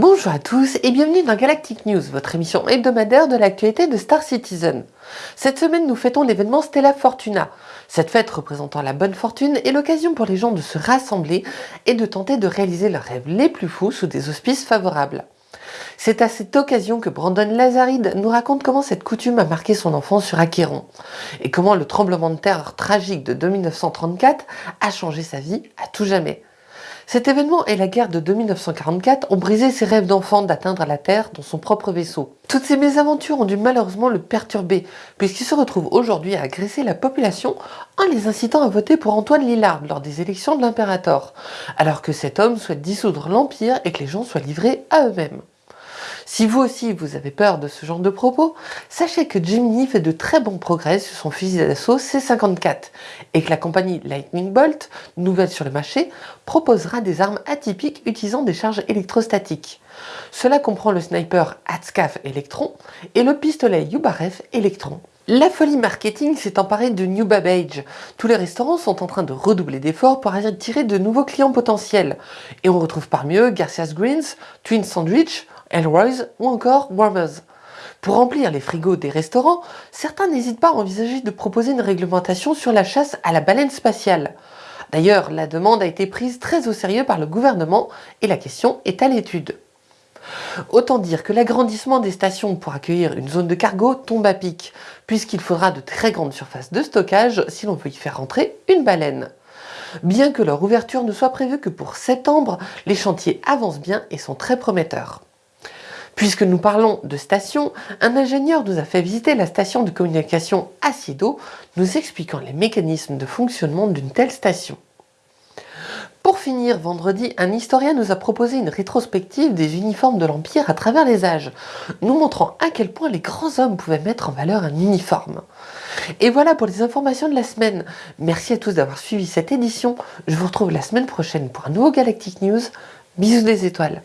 Bonjour à tous et bienvenue dans Galactic News, votre émission hebdomadaire de l'actualité de Star Citizen. Cette semaine, nous fêtons l'événement Stella Fortuna. Cette fête représentant la bonne fortune est l'occasion pour les gens de se rassembler et de tenter de réaliser leurs rêves les plus fous sous des auspices favorables. C'est à cette occasion que Brandon Lazaride nous raconte comment cette coutume a marqué son enfance sur Acheron et comment le tremblement de terre tragique de 1934 a changé sa vie à tout jamais. Cet événement et la guerre de 1944 ont brisé ses rêves d'enfant d'atteindre la Terre dans son propre vaisseau. Toutes ces mésaventures ont dû malheureusement le perturber, puisqu'il se retrouve aujourd'hui à agresser la population en les incitant à voter pour Antoine Lillard lors des élections de l'impérator, alors que cet homme souhaite dissoudre l'Empire et que les gens soient livrés à eux-mêmes. Si vous aussi vous avez peur de ce genre de propos, sachez que Gemini fait de très bons progrès sur son fusil d'assaut C54 et que la compagnie Lightning Bolt, nouvelle sur le marché, proposera des armes atypiques utilisant des charges électrostatiques. Cela comprend le sniper Hatscaf Electron et le pistolet Yubaref Electron. La folie marketing s'est emparée de New Babbage. Tous les restaurants sont en train de redoubler d'efforts pour attirer de nouveaux clients potentiels. Et on retrouve parmi eux Garcia's Greens, Twin Sandwich, Elroy's ou encore Warmers. Pour remplir les frigos des restaurants, certains n'hésitent pas à envisager de proposer une réglementation sur la chasse à la baleine spatiale. D'ailleurs, la demande a été prise très au sérieux par le gouvernement et la question est à l'étude. Autant dire que l'agrandissement des stations pour accueillir une zone de cargo tombe à pic, puisqu'il faudra de très grandes surfaces de stockage si l'on veut y faire rentrer une baleine. Bien que leur ouverture ne soit prévue que pour septembre, les chantiers avancent bien et sont très prometteurs. Puisque nous parlons de station, un ingénieur nous a fait visiter la station de communication Acido, nous expliquant les mécanismes de fonctionnement d'une telle station. Pour finir, vendredi, un historien nous a proposé une rétrospective des uniformes de l'Empire à travers les âges, nous montrant à quel point les grands hommes pouvaient mettre en valeur un uniforme. Et voilà pour les informations de la semaine. Merci à tous d'avoir suivi cette édition. Je vous retrouve la semaine prochaine pour un nouveau Galactic News. Bisous des étoiles.